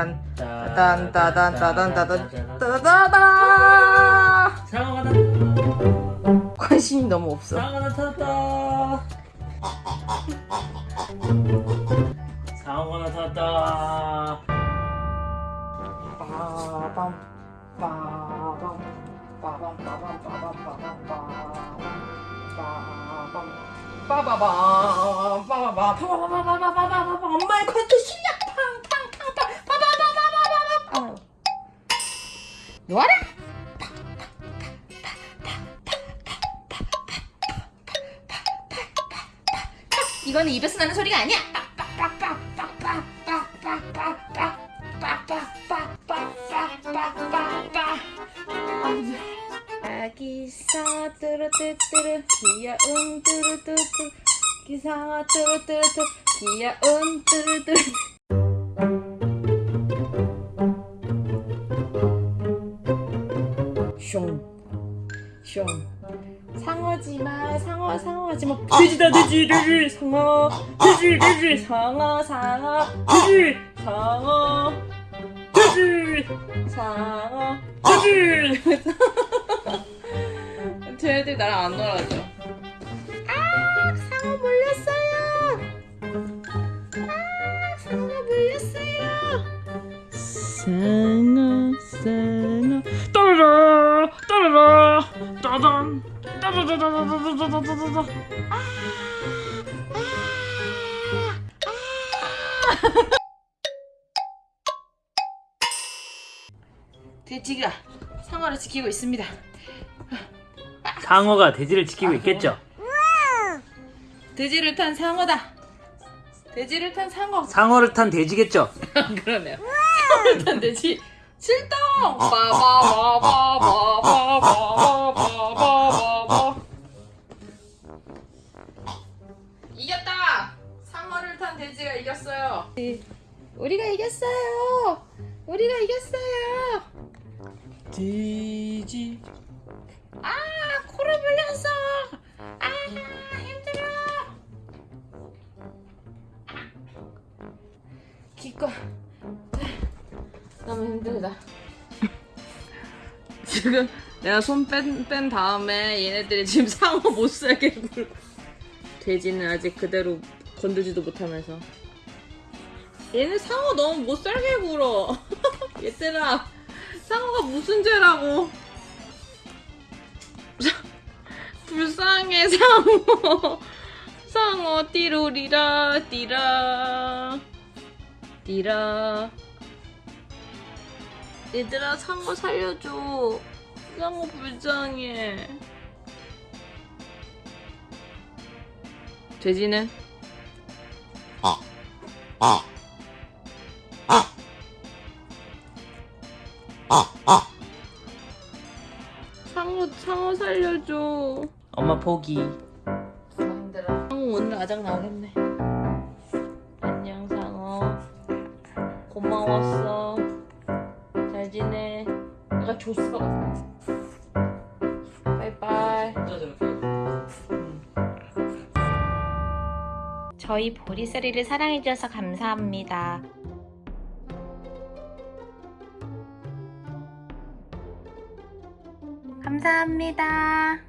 따단 따단 따단 따단 따다다 상어가 나 관심이 너무 없어 상어가 나타났다. 상어가 나타났다. 빠밤 빠밤 빠밤 빠밤 빠밤 빠밤 빠밤 빠바밤 빠바밤 빠바바바바바바바바 엄마의 컨트 실력 놓아라. 이거는 입에서 나는 소리가 아니야. 기사 뚜루뚜뚜루 귀여운 뚜루뚜뚜. 기사 뚜루뚜뚜 귀여운 뚜루뚜루 숑숑 상어지마 상어 상어지마. 돼지다 돼지 돼지 상어. 돼지 돼지 상어 상어. 돼지 상어. 돼지 상어. 돼지. 쟤네들 나랑 안 놀아줘. 아 상어 물렸어요. 아 상어가 물렸어요. 상어 상어 따단 따다다다다다다다다다. 돼지가 상어를 지키고 있습니다. 상어가 돼지를 지키고 있겠죠. 돼지를 탄 상어다. 돼지를 탄 상어. 상어를 탄 돼지겠죠. 그러네요. 상어를 탄 돼지. 출동! 빠바바바바바바바바바바 돼지가 이겼어요. 우리가 이겼어요. 우리가 이겼어요. 돼지. 아 코를 물렸어. 아 힘들어. 기껏 너무 힘들다. 지금 내가 손 뺀 뺀 다음에 얘네들이 지금 상어 못 살게 굴고 돼지는 아직 그대로 건들지도 못하면서. 얘네 상어 너무 못 살게 굴어. 얘들아 상어가 무슨 죄라고. 불쌍해 상어. 상어 띠로리라 띠라. 띠라. 얘들아 상어 살려줘. 상어 불쌍해. 돼지는? 상어 상어 살려줘. 엄마 포기. 힘들어 상어 오늘 아작 나오겠네. 안녕 상어 고마웠어. 잘 지내. 내가 줬어. 바이바이 저희 보리쌀이를 사랑해주셔서 감사합니다. 감사합니다.